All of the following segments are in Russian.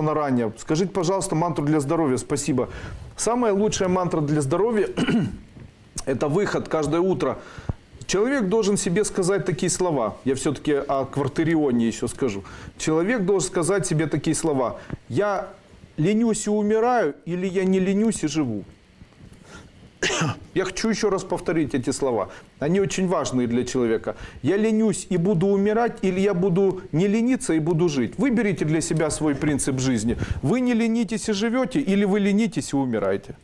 ранее. Скажите, пожалуйста, мантру для здоровья. Спасибо. Самая лучшая мантра для здоровья – это выход каждое утро. Человек должен себе сказать такие слова. Я все-таки о квартирионе еще скажу. Человек должен сказать себе такие слова. Я ленюсь и умираю, или я не ленюсь и живу. Я хочу еще раз повторить эти слова. Они очень важные для человека. Я ленюсь и буду умирать, или я буду не лениться и буду жить. Выберите для себя свой принцип жизни. Вы не ленитесь и живете, или вы ленитесь и умираете.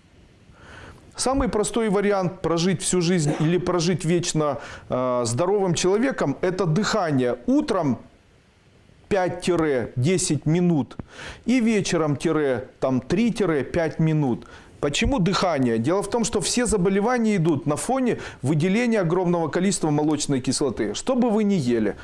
Самый простой вариант прожить всю жизнь или прожить вечно э, здоровым человеком – это дыхание. Утром 5-10 минут и вечером 3-5 минут. Почему дыхание? Дело в том, что все заболевания идут на фоне выделения огромного количества молочной кислоты. Что бы вы ни ели,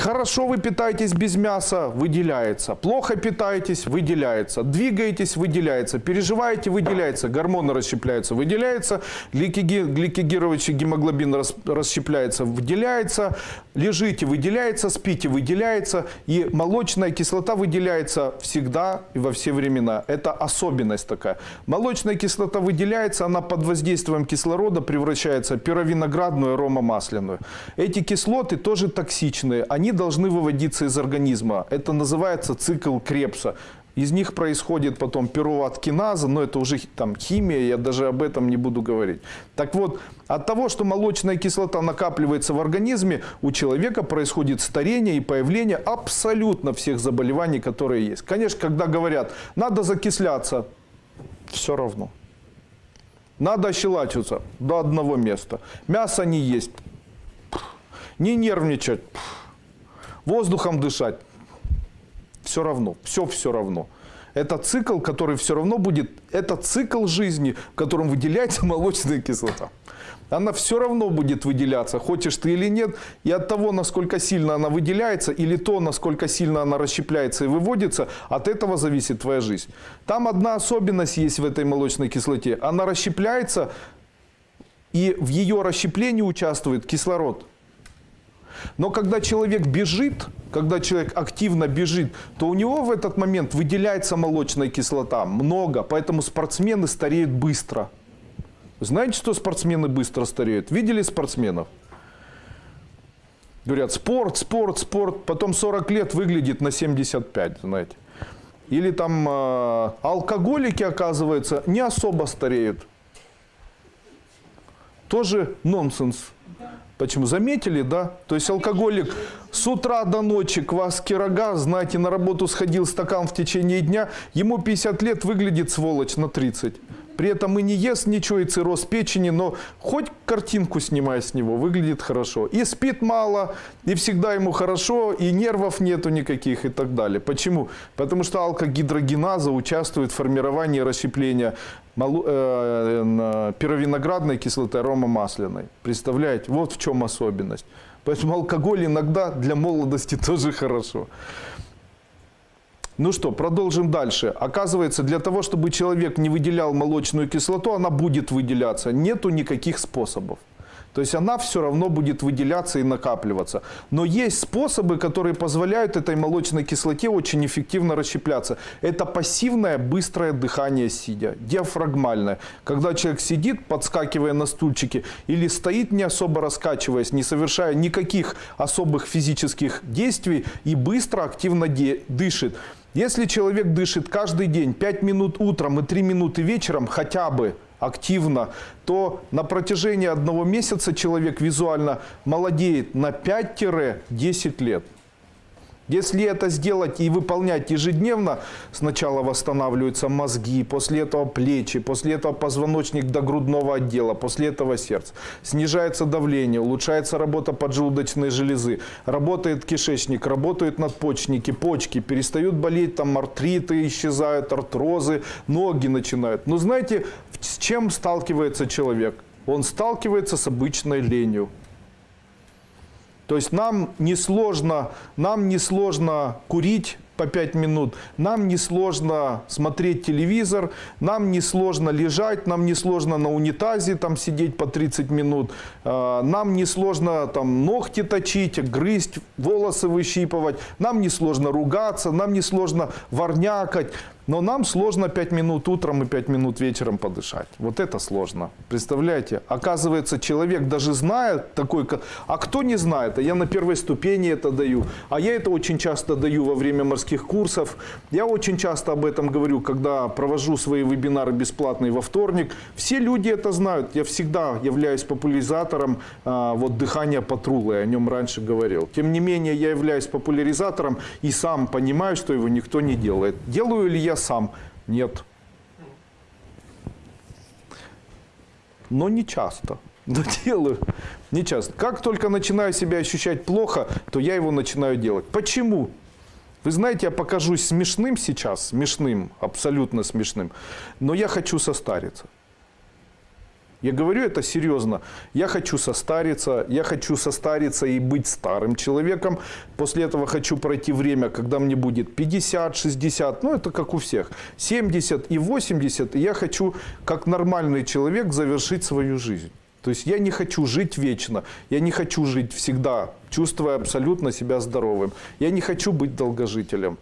Хорошо вы питаетесь без мяса, выделяется. Плохо питаетесь, выделяется. Двигаетесь, выделяется. Переживаете, выделяется. Гормоны расщепляются, выделяется. Гликогировочный гемоглобин расщепляется, выделяется. Лежите, выделяется. Спите, выделяется. И молочная кислота выделяется всегда и во все времена. Это особенность такая. Молочная кислота выделяется, она под воздействием кислорода превращается в пировиноградную аромамасляную. Эти кислоты тоже токсичные. Они они должны выводиться из организма. Это называется цикл Крепса. Из них происходит потом пируват-киназа, но это уже там химия, я даже об этом не буду говорить. Так вот, от того, что молочная кислота накапливается в организме, у человека происходит старение и появление абсолютно всех заболеваний, которые есть. Конечно, когда говорят, надо закисляться, все равно. Надо ощелачиваться до одного места. Мясо не есть. Не нервничать воздухом дышать. Все равно, все все равно. Это цикл, который все равно будет, это цикл жизни, в котором выделяется молочная кислота. Она все равно будет выделяться, хочешь ты или нет. И от того, насколько сильно она выделяется, или то, насколько сильно она расщепляется и выводится, от этого зависит твоя жизнь. Там одна особенность есть в этой молочной кислоте. Она расщепляется, и в ее расщеплении участвует кислород. Но когда человек бежит, когда человек активно бежит, то у него в этот момент выделяется молочная кислота много, поэтому спортсмены стареют быстро. Знаете, что спортсмены быстро стареют? Видели спортсменов? Говорят, спорт, спорт, спорт, потом 40 лет выглядит на 75, знаете. Или там э, алкоголики, оказывается, не особо стареют. Тоже нонсенс. Почему? Заметили, да? То есть алкоголик с утра до ночи квас кирога, знаете, на работу сходил стакан в течение дня, ему 50 лет выглядит сволочь на 30. При этом и не ест ничего, и цирроз печени, но хоть картинку снимай с него, выглядит хорошо. И спит мало, и всегда ему хорошо, и нервов нету никаких и так далее. Почему? Потому что алкогидрогеназа участвует в формировании расщепления э, пировиноградной кислоты аромамасляной. Представляете? Вот в чем особенность. Поэтому алкоголь иногда для молодости тоже хорошо. Ну что, продолжим дальше. Оказывается, для того, чтобы человек не выделял молочную кислоту, она будет выделяться. Нету никаких способов. То есть она все равно будет выделяться и накапливаться. Но есть способы, которые позволяют этой молочной кислоте очень эффективно расщепляться. Это пассивное быстрое дыхание сидя, диафрагмальное. Когда человек сидит, подскакивая на стульчике, или стоит не особо раскачиваясь, не совершая никаких особых физических действий и быстро, активно дышит. Если человек дышит каждый день 5 минут утром и 3 минуты вечером хотя бы активно, то на протяжении одного месяца человек визуально молодеет на 5-10 лет. Если это сделать и выполнять ежедневно, сначала восстанавливаются мозги, после этого плечи, после этого позвоночник до грудного отдела, после этого сердце. Снижается давление, улучшается работа поджелудочной железы, работает кишечник, работают надпочечники, почки, перестают болеть, там артриты исчезают, артрозы, ноги начинают. Но знаете, с чем сталкивается человек? Он сталкивается с обычной ленью. То есть нам несложно, нам несложно курить, по 5 минут. Нам не сложно смотреть телевизор, нам не сложно лежать, нам не сложно на унитазе там сидеть по 30 минут, э, нам не сложно там ногти точить, грызть, волосы выщипывать, нам не сложно ругаться, нам не сложно ворнякать. Но нам сложно 5 минут утром и 5 минут вечером подышать. Вот это сложно. Представляете? Оказывается, человек даже знает такой... А кто не знает? А я на первой ступени это даю. А я это очень часто даю во время морских курсов. Я очень часто об этом говорю, когда провожу свои вебинары бесплатные во вторник. Все люди это знают. Я всегда являюсь популяризатором а, вот дыхания патрула. Я о нем раньше говорил. Тем не менее, я являюсь популяризатором и сам понимаю, что его никто не делает. Делаю ли я сам? Нет. Но не часто. Но делаю не часто. Как только начинаю себя ощущать плохо, то я его начинаю делать. Почему? Вы знаете, я покажусь смешным сейчас, смешным, абсолютно смешным, но я хочу состариться. Я говорю это серьезно. Я хочу состариться, я хочу состариться и быть старым человеком. После этого хочу пройти время, когда мне будет 50, 60, ну это как у всех, 70 и 80. И я хочу, как нормальный человек, завершить свою жизнь. То есть я не хочу жить вечно, я не хочу жить всегда, чувствуя абсолютно себя здоровым. Я не хочу быть долгожителем.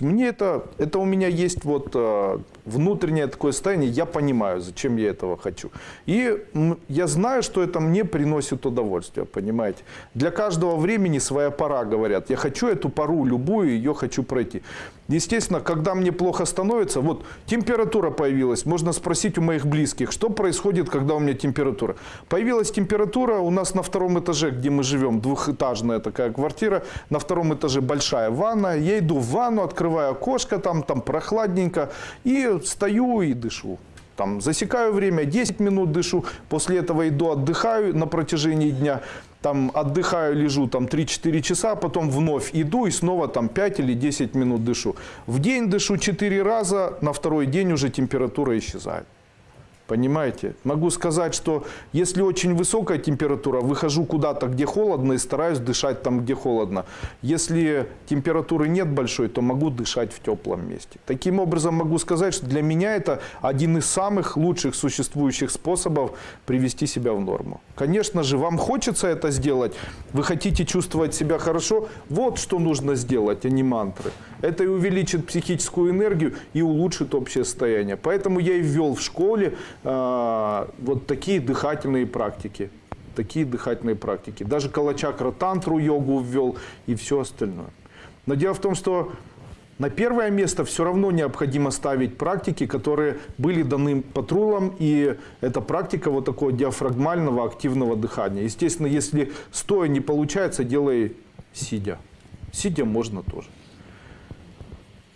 Мне это, это у меня есть вот э, внутреннее такое состояние, я понимаю, зачем я этого хочу. И я знаю, что это мне приносит удовольствие, понимаете. Для каждого времени своя пора, говорят. Я хочу эту пару, любую, ее хочу пройти. Естественно, когда мне плохо становится, вот температура появилась, можно спросить у моих близких, что происходит, когда у меня температура. Появилась температура у нас на втором этаже, где мы живем, двухэтажная такая квартира, на втором этаже большая ванна, я иду в ванну, открываю окошко, там, там прохладненько, и стою и дышу. Там засекаю время, 10 минут дышу, после этого иду отдыхаю на протяжении дня, там отдыхаю, лежу там 3-4 часа, потом вновь иду и снова там 5 или 10 минут дышу. В день дышу 4 раза, на второй день уже температура исчезает. Понимаете? Могу сказать, что если очень высокая температура, выхожу куда-то, где холодно, и стараюсь дышать там, где холодно. Если температуры нет большой, то могу дышать в теплом месте. Таким образом, могу сказать, что для меня это один из самых лучших существующих способов привести себя в норму. Конечно же, вам хочется это сделать, вы хотите чувствовать себя хорошо, вот что нужно сделать, а не мантры. Это и увеличит психическую энергию и улучшит общее состояние. Поэтому я и ввел в школе вот такие дыхательные практики. Такие дыхательные практики. Даже калачакра тантру йогу ввел и все остальное. Но дело в том, что на первое место все равно необходимо ставить практики, которые были даны патрулам, и это практика вот такого диафрагмального активного дыхания. Естественно, если стоя не получается, делай сидя. Сидя можно тоже.